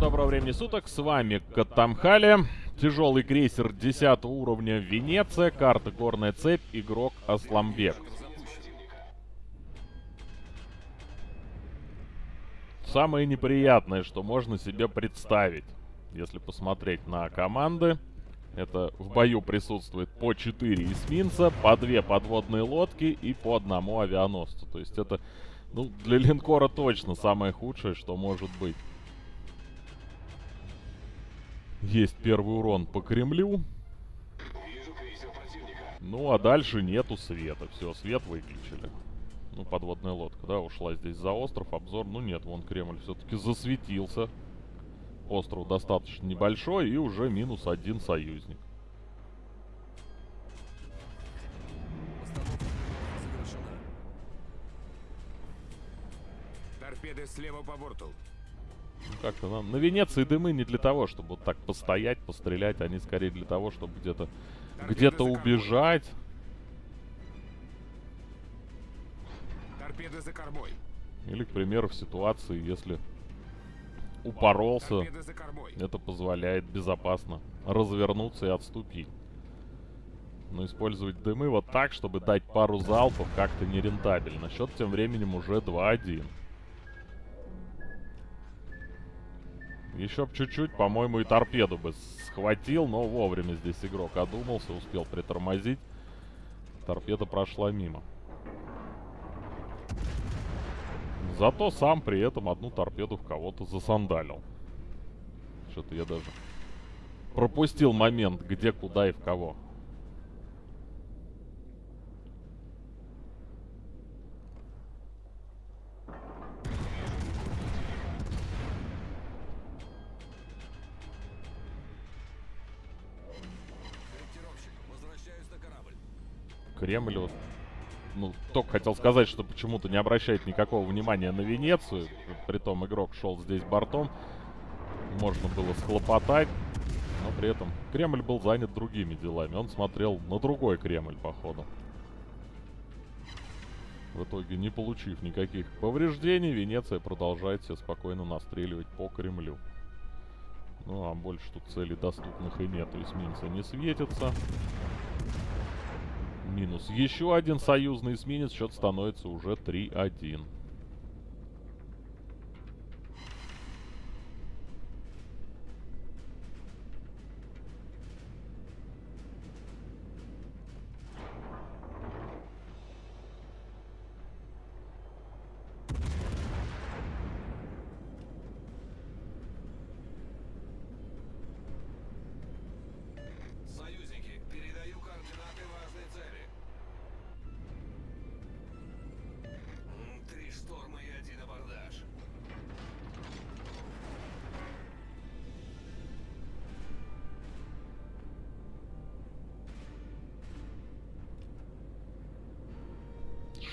доброго времени суток, с вами Катамхали, тяжелый крейсер 10 уровня Венеция, карта Горная Цепь, игрок Асламбек. Самое неприятное, что можно себе представить, если посмотреть на команды, это в бою присутствует по 4 эсминца, по 2 подводные лодки и по одному авианосцу. То есть это, ну, для линкора точно самое худшее, что может быть. Есть первый урон по Кремлю. Ну, а дальше нету света. Все, свет выключили. Ну, подводная лодка, да, ушла здесь за остров. Обзор, ну нет, вон Кремль все-таки засветился. Остров достаточно небольшой и уже минус один союзник. Торпеды слева по борту. Как-то нам... На Венеции дымы не для того, чтобы вот так постоять, пострелять. Они скорее для того, чтобы где-то где-то убежать. Торпеды за кормой. Или, к примеру, в ситуации, если упоролся, это позволяет безопасно развернуться и отступить. Но использовать дымы вот так, чтобы дать пару залпов, как-то нерентабельно. Счет тем временем уже 2-1. Еще б чуть-чуть, по-моему, и торпеду бы схватил, но вовремя здесь игрок одумался, успел притормозить. Торпеда прошла мимо. Зато сам при этом одну торпеду в кого-то засандалил. Что-то я даже пропустил момент, где, куда и в кого. Кремль. Ну, только хотел сказать, что почему-то не обращает никакого внимания на Венецию. Притом игрок шел здесь бортом. Можно было схлопотать. Но при этом Кремль был занят другими делами. Он смотрел на другой Кремль, походу. В итоге, не получив никаких повреждений, Венеция продолжает себе спокойно настреливать по Кремлю. Ну, а больше тут целей доступных и нету. Эсминцы не светятся. Минус еще один союзный эсминец. Счет становится уже 3-1.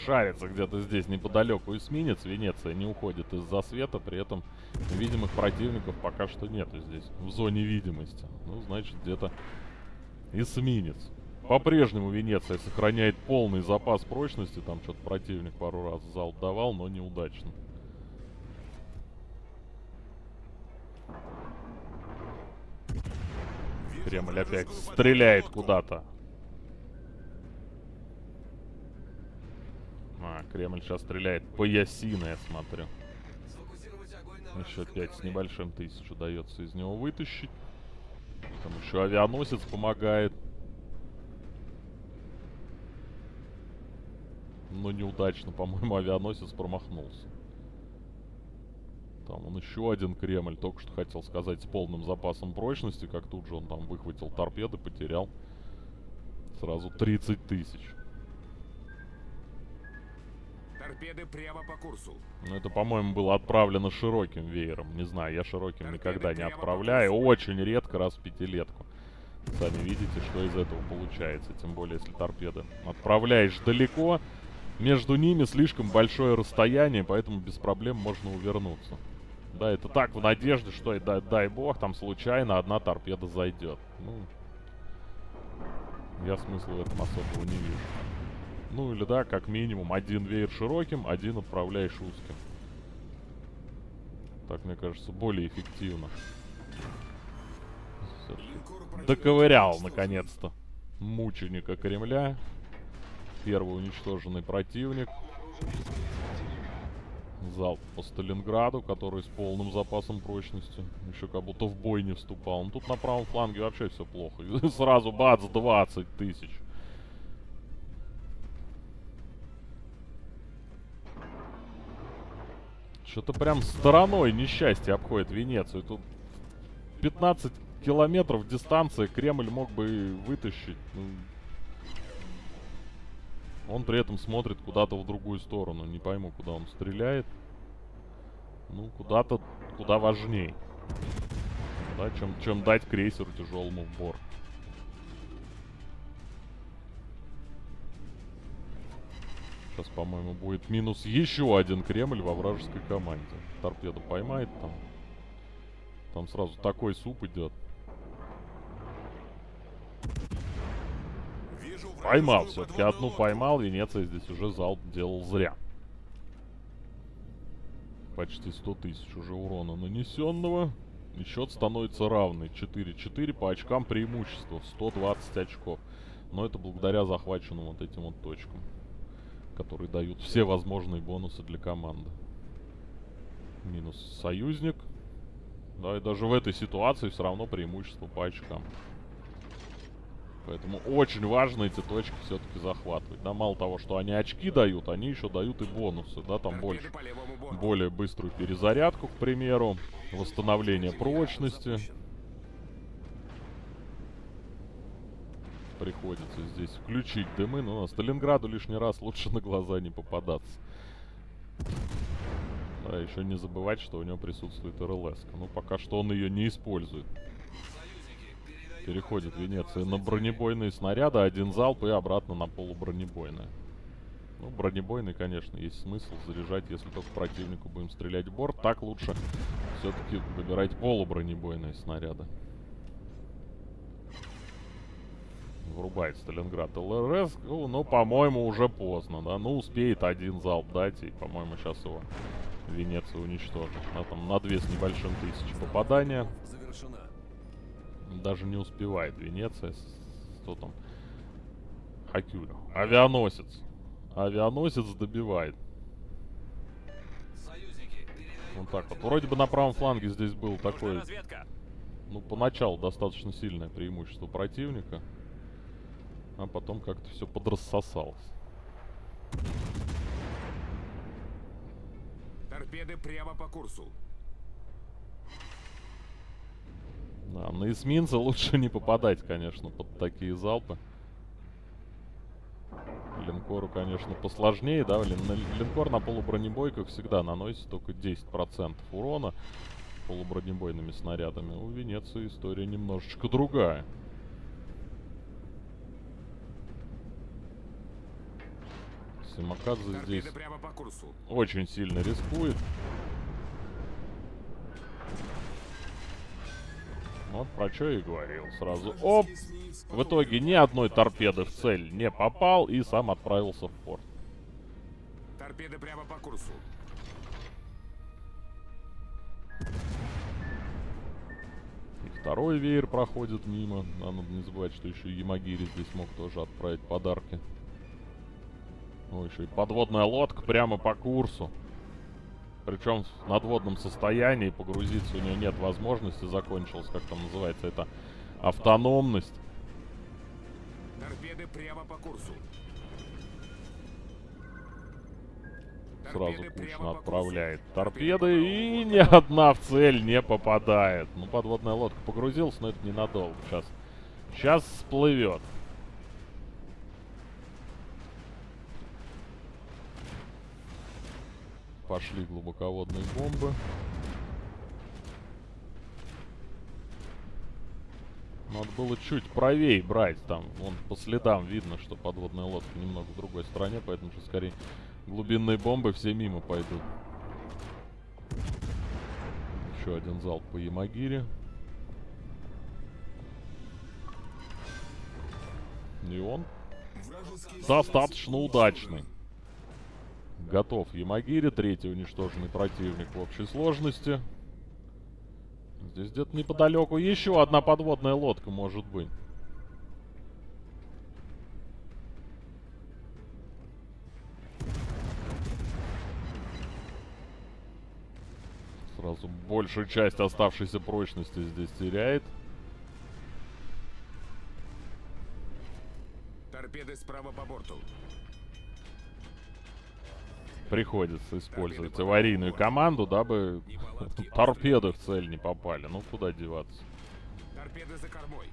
Шарится где-то здесь неподалеку эсминец. Венеция не уходит из-за света. При этом видимых противников пока что нету здесь. В зоне видимости. Ну, значит, где-то эсминец. По-прежнему Венеция сохраняет полный запас прочности. Там что-то противник пару раз залп давал, но неудачно. Кремль опять стреляет куда-то. А, Кремль сейчас стреляет по Ясина, я смотрю. Еще 5 с небольшим тысяч удается из него вытащить. Там еще авианосец помогает. Но неудачно, по-моему, авианосец промахнулся. Там он еще один Кремль, только что хотел сказать, с полным запасом прочности, как тут же он там выхватил торпеды, потерял сразу 30 тысяч. Торпеды прямо по курсу. Ну, это, по-моему, было отправлено широким веером. Не знаю, я широким Торпеды никогда не отправляю. Очень редко, раз в пятилетку. Сами видите, что из этого получается. Тем более, если торпеды отправляешь далеко, между ними слишком большое расстояние, поэтому без проблем можно увернуться. Да, это так, в надежде, что, и дай, дай бог, там случайно одна торпеда зайдет. Ну, я смысла в этом особого не вижу. Ну или да, как минимум один веер широким, один отправляешь узким. Так мне кажется, более эффективно. Доковырял, наконец-то. Мученика Кремля. Первый уничтоженный противник. Залп по Сталинграду, который с полным запасом прочности. Еще как будто в бой не вступал. Ну тут на правом фланге вообще все плохо. Сразу бац, 20 тысяч. Что-то прям стороной несчастье обходит Венецию. Тут 15 километров дистанции Кремль мог бы вытащить. Ну, он при этом смотрит куда-то в другую сторону. Не пойму, куда он стреляет. Ну, куда-то, куда важней. Да, чем, чем дать крейсеру тяжелому в борт. Сейчас, по-моему, будет минус еще один Кремль во вражеской команде. Торпеду поймает там. Там сразу такой суп идет. Поймал все-таки. Одну поймал. Венеция здесь уже залп делал зря. Почти 100 тысяч уже урона нанесенного. И счет становится равный. 4-4 по очкам преимущества. 120 очков. Но это благодаря захваченным вот этим вот точкам. Которые дают все возможные бонусы для команды. Минус союзник. Да, и даже в этой ситуации все равно преимущество по очкам. Поэтому очень важно эти точки все-таки захватывать. Да, мало того, что они очки дают, они еще дают и бонусы. Да, там больше. Более быструю перезарядку, к примеру. Восстановление прочности. Приходится здесь включить дымы. Но Сталинграду лишний раз лучше на глаза не попадаться. Да, еще не забывать, что у него присутствует РЛС. Ну, пока что он ее не использует. Переходит. Венеция на бронебойные снаряды, один залп и обратно на полубронебойные. Ну, бронебойный, конечно, есть смысл заряжать, если только противнику будем стрелять в борт. Так лучше все-таки выбирать полубронебойные снаряды. Врубает Сталинград ЛРС. Ну, по-моему, уже поздно, да. Ну, успеет один залп дать, и, по-моему, сейчас его Венеция уничтожит. Да, там на две с небольшим тысяч попадания. Даже не успевает Венеция. Что там? Хакюлю. Авианосец. Авианосец добивает. Вот так вот. Вроде бы на правом фланге здесь был такой, ну, поначалу достаточно сильное преимущество противника. А потом как-то все подрассосалось. Торпеды прямо по курсу. Да, на эсминца лучше не попадать, конечно, под такие залпы. Линкору, конечно, посложнее, да, лин- линкор на полубронебойках всегда наносит только 10% урона полубронебойными снарядами. У Венеции история немножечко другая. Здесь прямо по курсу. очень сильно рискует. Вот про что и говорил сразу. Оп! В итоге ни одной торпеды в цель не попал и сам отправился в порт. Торпеды прямо по курсу. И второй веер проходит мимо. А надо не забывать, что еще и Ямагири здесь мог тоже отправить подарки. Ну, еще и подводная лодка прямо по курсу. Причем в надводном состоянии погрузиться у нее нет возможности. Закончилась, как там называется, это автономность. Торпеды прямо по курсу. Сразу кучно отправляет торпеды и ни одна в цель не попадает. Ну, подводная лодка погрузилась, но это ненадолго. Сейчас, сейчас всплывет. Пошли глубоководные бомбы. Надо было чуть правее брать там. Вон по следам видно, что подводная лодка немного в другой стороне, поэтому что скорее глубинные бомбы все мимо пойдут. Еще один залп по Ямагире. И он достаточно удачный. Готов Ямагири, третий уничтоженный противник в общей сложности. Здесь где-то неподалеку еще одна подводная лодка может быть. Сразу большую часть оставшейся прочности здесь теряет. Приходится использовать аварийную команду, дабы торпеды в цель не попали. Ну, куда деваться. Торпеды за кормой.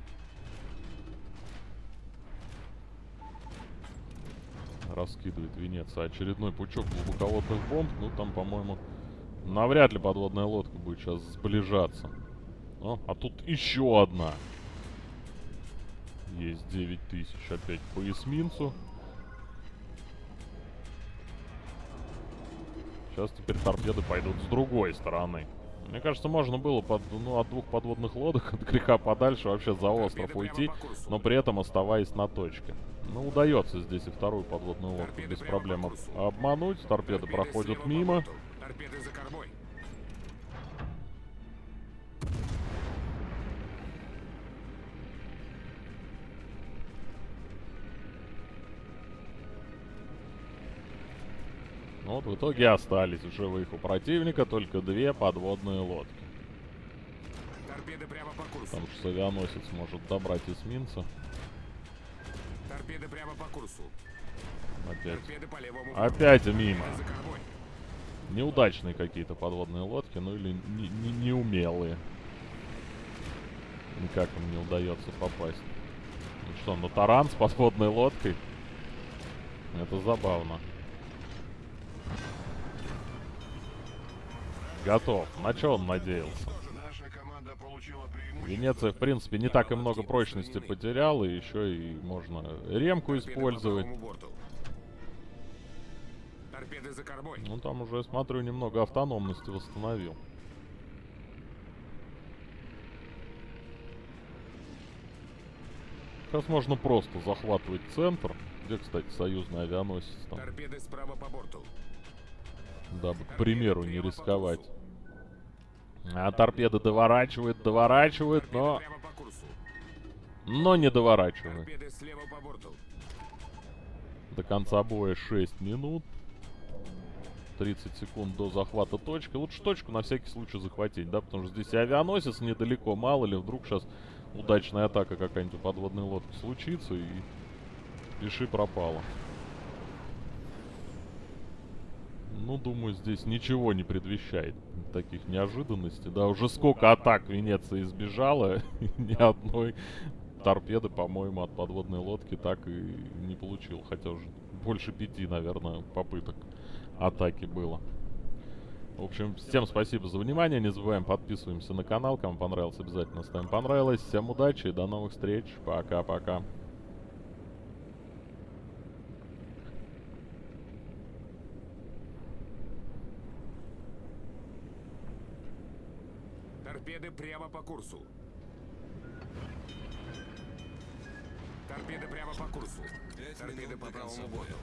Раскидывает Венеция очередной пучок глубоководных бомб. Ну, там, по-моему, навряд ли подводная лодка будет сейчас сближаться. О, а тут еще одна. Есть 9000 опять по эсминцу. Сейчас теперь торпеды пойдут с другой стороны. Мне кажется, можно было под, ну, от двух подводных лодок, от греха подальше, вообще за остров уйти, но при этом оставаясь на точке. Ну, удается здесь и вторую подводную лодку без проблем обмануть. Торпеды проходят мимо. Торпеды за кормой. Ну вот в итоге остались в живых у противника только две подводные лодки. Торпеды прямо по курсу. Потому что авианосец может добрать эсминца. Торпеды прямо по курсу. Опять. Торпеды по левому. Опять мимо. Неудачные какие-то подводные лодки, ну или не- не- неумелые. Никак им не удается попасть. Ну что, на таран с подводной лодкой? Это забавно. Готов. На что он надеялся? Венеция, в принципе, не так и много прочности потеряла, и еще и можно ремку использовать. Ну, там уже, смотрю, немного автономности восстановил. Сейчас можно просто захватывать центр. Где, кстати, союзный авианосец там? Торпеды справа по борту. Дабы, к примеру, не рисковать. А торпеды доворачивают, доворачивают, но... Но не доворачивают. До конца боя 6 минут. 30 секунд до захвата точки. Лучше точку на всякий случай захватить, да? Потому что здесь авианосец недалеко. Мало ли, вдруг сейчас удачная атака какая-нибудь у подводной лодки случится и пиши пропало. Ну, думаю, здесь ничего не предвещает таких неожиданностей. Да, уже сколько атак Венеция избежала, ни одной торпеды, по-моему, от подводной лодки так и не получил. Хотя уже больше пяти, наверное, попыток атаки было. В общем, всем спасибо за внимание. Не забываем подписываемся на канал. Кому понравилось, обязательно ставим понравилось. Всем удачи и до новых встреч. Пока-пока. Торпеды прямо по курсу. Торпеды прямо по курсу. Торпеды по правому борту.